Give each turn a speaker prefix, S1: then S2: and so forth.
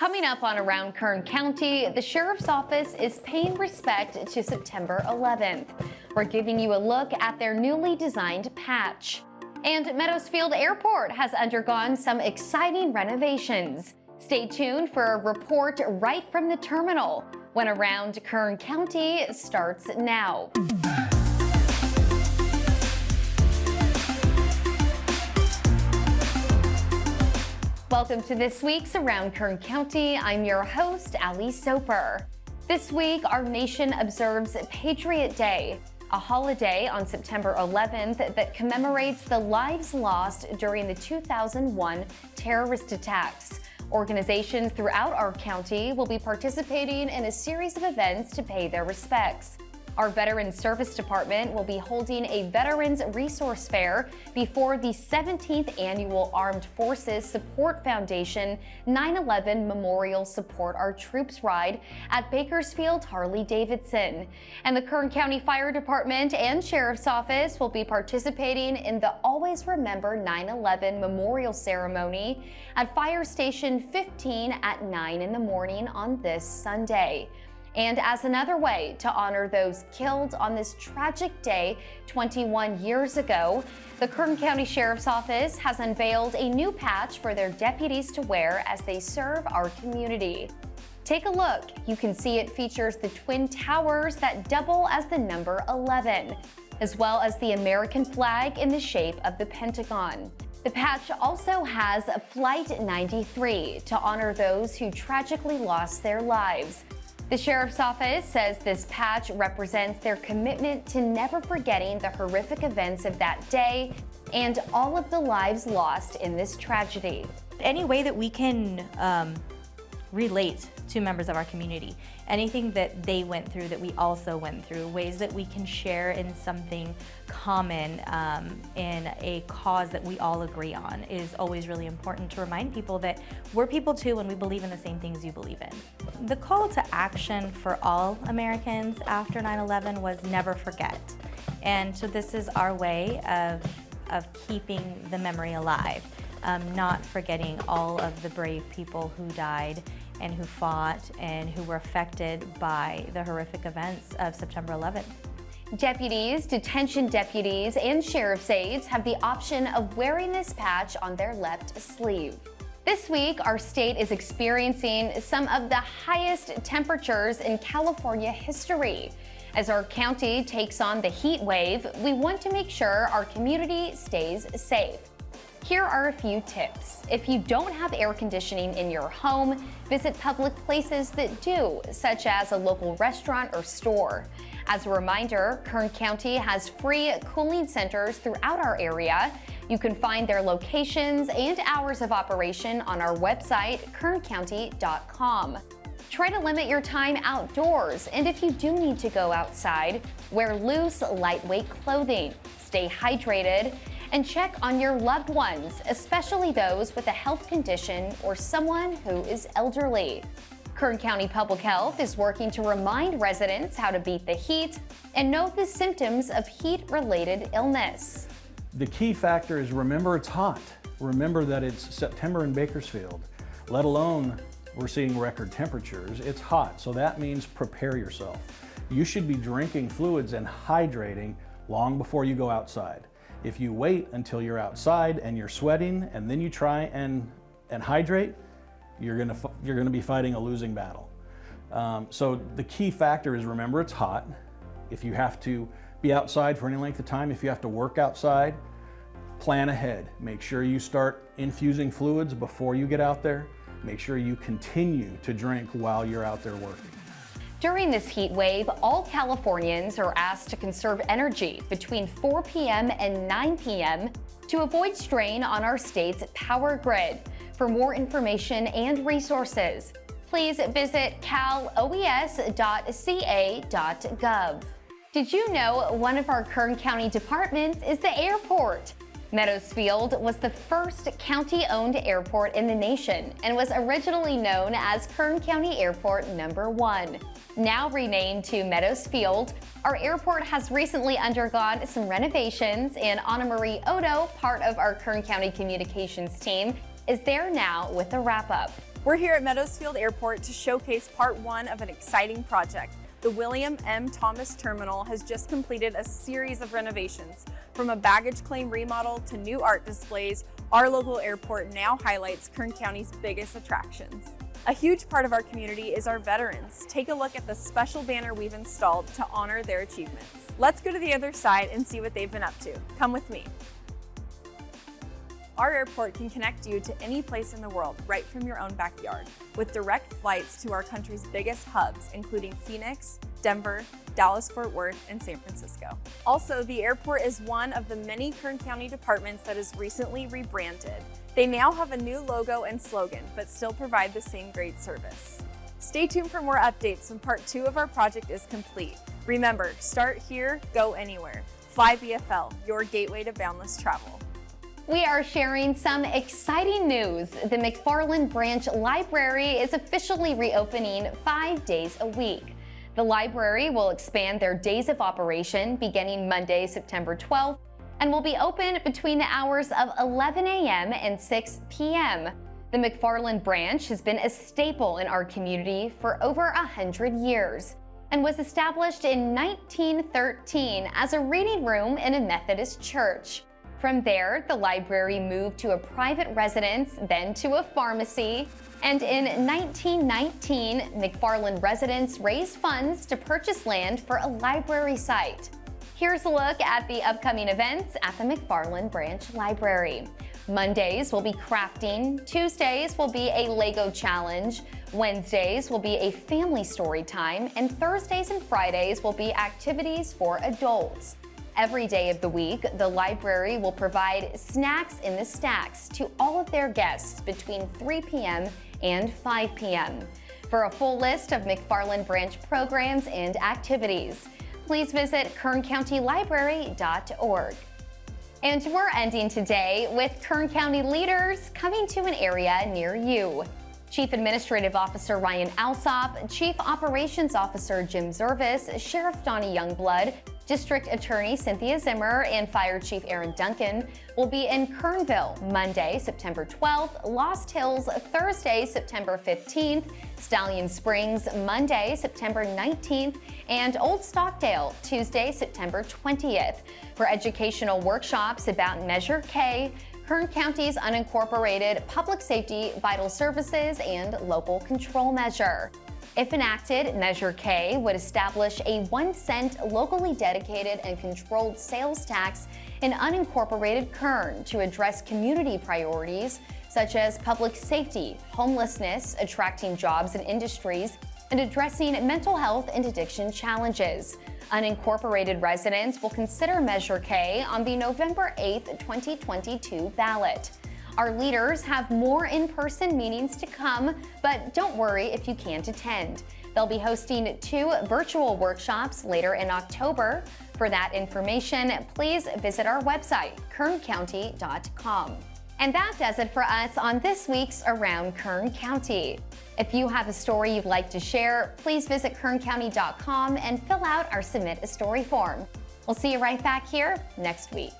S1: Coming up on Around Kern County, the Sheriff's Office is paying respect to September 11th. We're giving you a look at their newly designed patch. And Meadows Field Airport has undergone some exciting renovations. Stay tuned for a report right from the terminal when Around Kern County starts now. Welcome to this week's Around Kern County. I'm your host, Ali Soper. This week, our nation observes Patriot Day, a holiday on September 11th that commemorates the lives lost during the 2001 terrorist attacks. Organizations throughout our county will be participating in a series of events to pay their respects. Our Veterans Service Department will be holding a Veterans Resource Fair before the 17th Annual Armed Forces Support Foundation 9-11 Memorial Support Our Troops Ride at Bakersfield Harley-Davidson. And the Kern County Fire Department and Sheriff's Office will be participating in the Always Remember 9-11 Memorial Ceremony at Fire Station 15 at 9 in the morning on this Sunday. And as another way to honor those killed on this tragic day 21 years ago, the Kern County Sheriff's Office has unveiled a new patch for their deputies to wear as they serve our community. Take a look. You can see it features the twin towers that double as the number 11, as well as the American flag in the shape of the Pentagon. The patch also has Flight 93 to honor those who tragically lost their lives. The Sheriff's Office says this patch represents their commitment to never forgetting the horrific events of that day and all of the lives lost in this tragedy.
S2: Any way that we can um, relate to members of our community. Anything that they went through that we also went through, ways that we can share in something common um, in a cause that we all agree on is always really important to remind people that we're people too and we believe in the same things you believe in. The call to action for all Americans after 9-11 was never forget. And so this is our way of, of keeping the memory alive. Um, not forgetting all of the brave people who died and who fought and who were affected by the horrific events of September 11th.
S1: Deputies, detention deputies, and sheriff's aides have the option of wearing this patch on their left sleeve. This week, our state is experiencing some of the highest temperatures in California history. As our county takes on the heat wave, we want to make sure our community stays safe. Here are a few tips. If you don't have air conditioning in your home, visit public places that do, such as a local restaurant or store. As a reminder, Kern County has free cooling centers throughout our area. You can find their locations and hours of operation on our website, kerncounty.com. Try to limit your time outdoors, and if you do need to go outside, wear loose, lightweight clothing. Stay hydrated, and check on your loved ones, especially those with a health condition or someone who is elderly. Kern County Public Health is working to remind residents how to beat the heat and know the symptoms of heat-related illness.
S3: The key factor is remember it's hot. Remember that it's September in Bakersfield, let alone we're seeing record temperatures. It's hot, so that means prepare yourself. You should be drinking fluids and hydrating long before you go outside. If you wait until you're outside and you're sweating and then you try and, and hydrate, you're gonna, you're gonna be fighting a losing battle. Um, so the key factor is remember it's hot. If you have to be outside for any length of time, if you have to work outside, plan ahead. Make sure you start infusing fluids before you get out there. Make sure you continue to drink while you're out there working.
S1: During this heat wave, all Californians are asked to conserve energy between 4 p.m. and 9 p.m. to avoid strain on our state's power grid. For more information and resources, please visit caloes.ca.gov. Did you know one of our Kern County departments is the airport? Meadows Field was the first county-owned airport in the nation and was originally known as Kern County Airport Number 1. Now renamed to Meadows Field, our airport has recently undergone some renovations and Anna Marie Odo, part of our Kern County Communications team, is there now with a wrap-up.
S4: We're here at Meadows Field Airport to showcase part one of an exciting project. The William M. Thomas Terminal has just completed a series of renovations. From a baggage claim remodel to new art displays, our local airport now highlights Kern County's biggest attractions. A huge part of our community is our veterans. Take a look at the special banner we've installed to honor their achievements. Let's go to the other side and see what they've been up to. Come with me. Our airport can connect you to any place in the world right from your own backyard with direct flights to our country's biggest hubs, including Phoenix, Denver, Dallas-Fort Worth, and San Francisco. Also, the airport is one of the many Kern County departments that is recently rebranded. They now have a new logo and slogan, but still provide the same great service. Stay tuned for more updates when part two of our project is complete. Remember, start here, go anywhere. Fly BFL, your gateway to boundless travel.
S1: We are sharing some exciting news. The McFarland Branch Library is officially reopening five days a week. The library will expand their days of operation beginning Monday, September 12th, and will be open between the hours of 11 a.m. and 6 p.m. The McFarland branch has been a staple in our community for over a 100 years and was established in 1913 as a reading room in a Methodist church. From there, the library moved to a private residence, then to a pharmacy, and in 1919, McFarland residents raised funds to purchase land for a library site. Here's a look at the upcoming events at the McFarland Branch Library. Mondays will be crafting, Tuesdays will be a Lego challenge, Wednesdays will be a family story time, and Thursdays and Fridays will be activities for adults. Every day of the week, the library will provide snacks in the stacks to all of their guests between 3 p.m. and 5 p.m. For a full list of McFarland Branch programs and activities, please visit kerncountylibrary.org. And we're ending today with Kern County leaders coming to an area near you. Chief Administrative Officer Ryan Alsop, Chief Operations Officer Jim Zervis, Sheriff Donny Youngblood, District Attorney Cynthia Zimmer and Fire Chief Aaron Duncan will be in Kernville Monday, September 12th, Lost Hills Thursday, September 15th, Stallion Springs Monday, September 19th, and Old Stockdale Tuesday, September 20th for educational workshops about Measure K, Kern County's unincorporated public safety, vital services, and local control measure. If enacted, Measure K would establish a one cent locally dedicated and controlled sales tax in unincorporated Kern to address community priorities such as public safety, homelessness, attracting jobs and industries, and addressing mental health and addiction challenges. Unincorporated residents will consider Measure K on the November 8, 2022 ballot. Our leaders have more in-person meetings to come, but don't worry if you can't attend. They'll be hosting two virtual workshops later in October. For that information, please visit our website, kerncounty.com. And that does it for us on this week's Around Kern County. If you have a story you'd like to share, please visit kerncounty.com and fill out our Submit a Story form. We'll see you right back here next week.